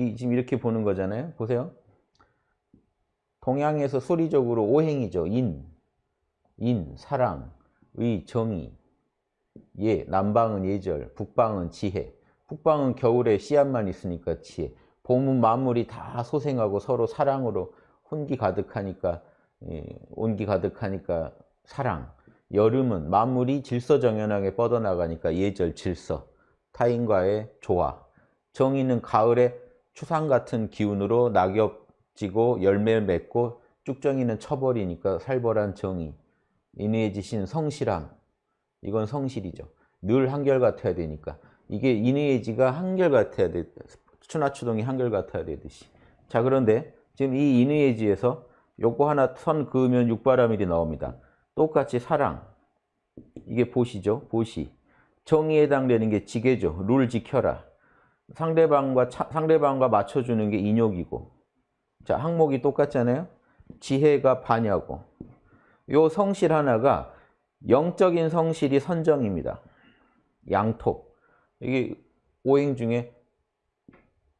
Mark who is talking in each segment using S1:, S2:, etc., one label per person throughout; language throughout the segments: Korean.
S1: 이 지금 이렇게 보는 거잖아요. 보세요. 동양에서 소리적으로 오행이죠. 인, 인, 사랑, 의, 정의, 예, 남방은 예절, 북방은 지혜. 북방은 겨울에 씨앗만 있으니까 지혜. 봄은 만물이 다 소생하고 서로 사랑으로 혼기 가득하니까 예, 온기 가득하니까 사랑. 여름은 만물이 질서정연하게 뻗어나가니까 예절, 질서. 타인과의 조화. 정의는 가을에 추상 같은 기운으로 낙엽 지고 열매 맺고 쭉정이는 쳐버리니까 살벌한 정의. 인의해지신 성실함. 이건 성실이죠. 늘 한결같아야 되니까. 이게 인의해지가 한결같아야 돼. 추나추동이 한결같아야 되듯이. 자 그런데 지금 이 인의해지에서 요거 하나 선 그으면 육바라밀이 나옵니다. 똑같이 사랑. 이게 보시죠. 보시. 정의에 해당되는 게 지게죠. 룰 지켜라. 상대방과 차, 상대방과 맞춰주는 게 인욕이고. 자 항목이 똑같잖아요. 지혜가 반야고. 요 성실 하나가 영적인 성실이 선정입니다. 양톱. 이게 오행 중에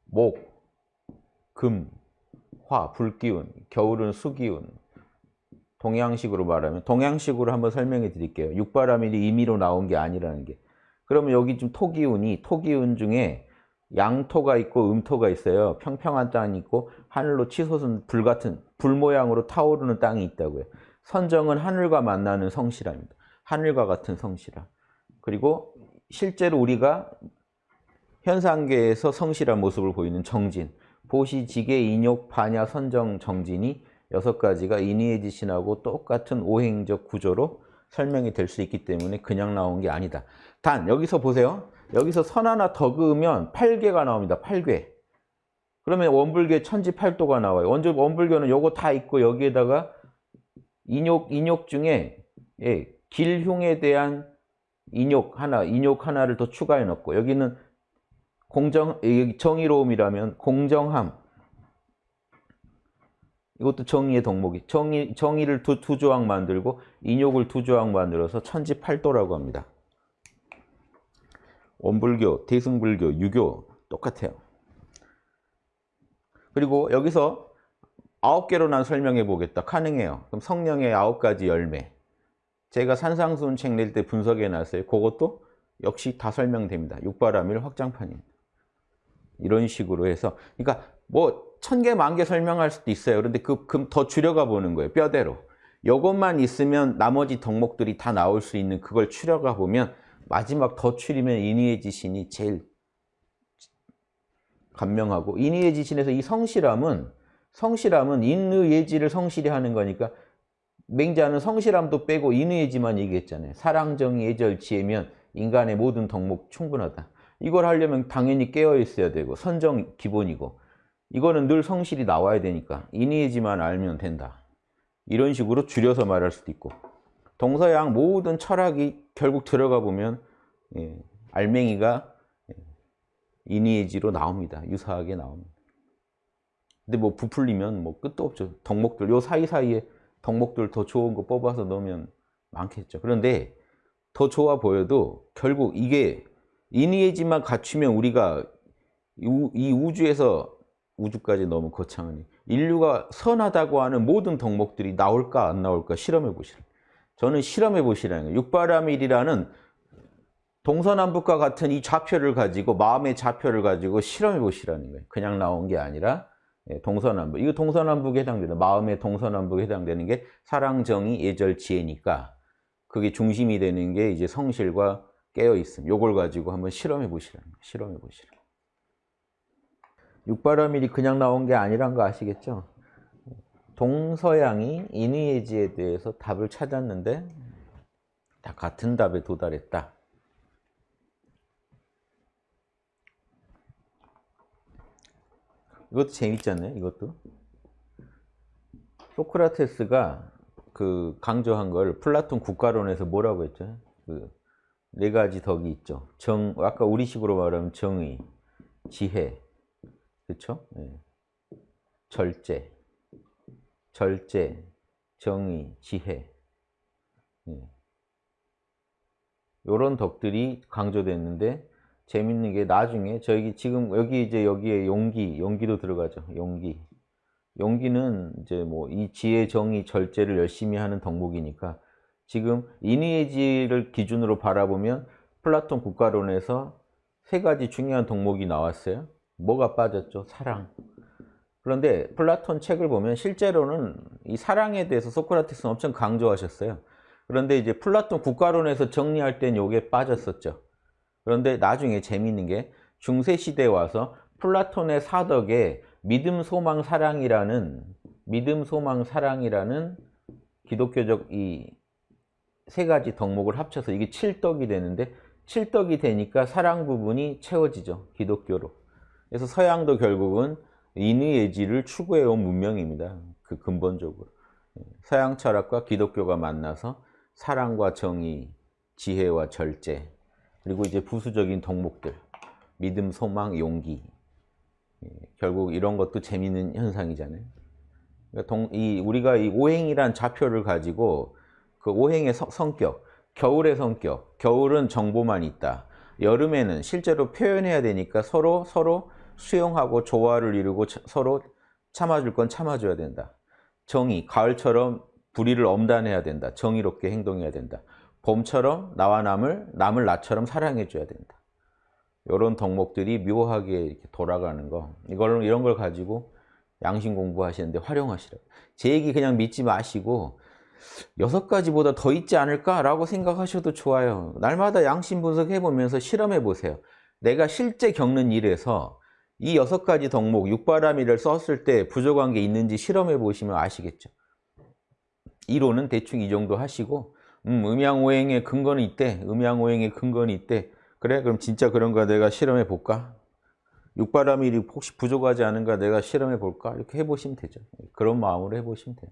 S1: 목, 금, 화, 불기운, 겨울은 수기운. 동양식으로 말하면 동양식으로 한번 설명해 드릴게요. 육바라밀이 임의로 나온 게 아니라는 게. 그러면 여기 좀 토기운이 토기운 중에 양토가 있고 음토가 있어요. 평평한 땅이 있고 하늘로 치솟은 불 같은 불 모양으로 타오르는 땅이 있다고요. 선정은 하늘과 만나는 성실함입니다. 하늘과 같은 성실함. 그리고 실제로 우리가 현상계에서 성실한 모습을 보이는 정진. 보시, 지계, 인욕, 반야, 선정, 정진이 여섯 가지가 인의해지신하고 똑같은 오행적 구조로 설명이 될 수 있기 때문에 그냥 나온 게 아니다. 단 여기서 보세요. 여기서 선 하나 더 그으면 8개가 나옵니다. 8개. 그러면 원불교 천지팔도가 나와요. 원조 원불교는 요거 다 있고 여기에다가 인욕 인욕 중에 예, 길흉에 대한 인욕 하나, 인욕 하나를 더 추가해 놓고 여기는 공정 정의로움이라면 공정함 이것도 정의의 덕목이 정의 정의를 두, 두 조항 만들고 인욕을 두 조항 만들어서 천지팔도라고 합니다. 원불교, 대승불교, 유교 똑같아요. 그리고 여기서 아홉 개로 난 설명해 보겠다. 가능해요. 그럼 성령의 아홉 가지 열매. 제가 산상수훈 책 낼 때 분석해 놨어요. 그것도 역시 다 설명됩니다. 육바라밀 확장판입니다. 이런 식으로 해서 그러니까 뭐 천 개, 만 개 설명할 수도 있어요. 그런데 그더 줄여가 보는 거예요. 뼈대로. 요것만 있으면 나머지 덕목들이 다 나올 수 있는 그걸 추려가 보면 마지막 더 추리면 인의의 지신이 제일 간명하고 인의의 지신에서 이 성실함은 성실함은 인의 예지를 성실히 하는 거니까 맹자는 성실함도 빼고 인의예지만 얘기했잖아요. 사랑, 정의, 예절, 지혜면 인간의 모든 덕목 충분하다. 이걸 하려면 당연히 깨어 있어야 되고 선정 기본이고 이거는 늘 성실이 나와야 되니까 인의예지만 알면 된다. 이런 식으로 줄여서 말할 수도 있고 동서양 모든 철학이 결국 들어가 보면 예, 알맹이가 인의예지로 나옵니다. 유사하게 나옵니다. 근데 뭐 부풀리면 뭐 끝도 없죠. 덕목들 요 사이사이에 덕목들 더 좋은 거 뽑아서 넣으면 많겠죠. 그런데 더 좋아 보여도 결국 이게 인의예지만 갖추면 우리가 이 우주에서 우주까지 너무 거창하니 인류가 선하다고 하는 모든 덕목들이 나올까 안 나올까 실험해 보시라. 저는 실험해 보시라는 거예요. 육바라밀이라는 동서남북과 같은 이 좌표를 가지고 마음의 좌표를 가지고 실험해 보시라는 거예요. 그냥 나온 게 아니라 예, 동서남북. 이거 동서남북에 해당되는 마음의 동서남북에 해당되는 게 사랑, 정의, 예절, 지혜니까 그게 중심이 되는 게 이제 성실과 깨어 있음. 요걸 가지고 한번 실험해 보시라는 거예요. 실험해 보시라. 육바라밀이 그냥 나온 게 아니란 거 아시겠죠? 동서양이 인의예지에 대해서 답을 찾았는데 다 같은 답에 도달했다. 이것도 재밌잖아요. 이것도. 소크라테스가 그 강조한 걸 플라톤 국가론에서 뭐라고 했죠? 그 네 가지 덕이 있죠. 정, 아까 우리식으로 말하면 정의, 지혜, 그렇죠? 네. 절제, 절제, 정의, 지혜 네. 이런 덕들이 강조됐는데 재밌는 게 나중에 저기 지금 여기 이제 여기에 용기, 용기도 들어가죠. 용기. 용기는 이제 뭐 이 지혜, 정의, 절제를 열심히 하는 덕목이니까 지금 인의예지를 기준으로 바라보면 플라톤 국가론에서 세 가지 중요한 덕목이 나왔어요. 뭐가 빠졌죠? 사랑. 그런데 플라톤 책을 보면 실제로는 이 사랑에 대해서 소크라테스는 엄청 강조하셨어요. 그런데 이제 플라톤 국가론에서 정리할 땐 요게 빠졌었죠. 그런데 나중에 재미있는 게 중세시대에 와서 플라톤의 사덕에 믿음, 소망, 사랑이라는 믿음, 소망, 사랑이라는 기독교적 이 세 가지 덕목을 합쳐서 이게 칠덕이 되는데 칠덕이 되니까 사랑 부분이 채워지죠. 기독교로. 그래서 서양도 결국은 인의예지를 추구해온 문명입니다. 그 근본적으로. 서양 철학과 기독교가 만나서 사랑과 정의, 지혜와 절제, 그리고 이제 부수적인 덕목들, 믿음, 소망, 용기. 예, 결국 이런 것도 재미있는 현상이잖아요. 그러니까 동, 이, 우리가 이 오행이란 좌표를 가지고 그 오행의 성, 성격, 겨울의 성격, 겨울은 정보만 있다. 여름에는 실제로 표현해야 되니까 서로 서로 수용하고 조화를 이루고 차- 서로 참아줄 건 참아줘야 된다. 정의, 가을처럼 불의를 엄단해야 된다. 정의롭게 행동해야 된다. 봄처럼 나와 남을, 남을 나처럼 사랑해줘야 된다. 이런 덕목들이 묘하게 이렇게 돌아가는 거. 이걸, 이런 걸 가지고 양심 공부하시는데 활용하시라고. 제 얘기 그냥 믿지 마시고 여섯 가지보다 더 있지 않을까라고 생각하셔도 좋아요. 날마다 양심 분석해 보면서 실험해 보세요. 내가 실제 겪는 일에서 이 여섯 가지 덕목, 육바라밀을 썼을 때 부족한 게 있는지 실험해 보시면 아시겠죠. 이론은 대충 이 정도 하시고 음, 음양오행의 근거는 있대. 음양오행의 근거는 있대. 그래? 그럼 진짜 그런가 내가 실험해 볼까? 육바라밀이 혹시 부족하지 않은가 내가 실험해 볼까? 이렇게 해보시면 되죠. 그런 마음으로 해보시면 돼요.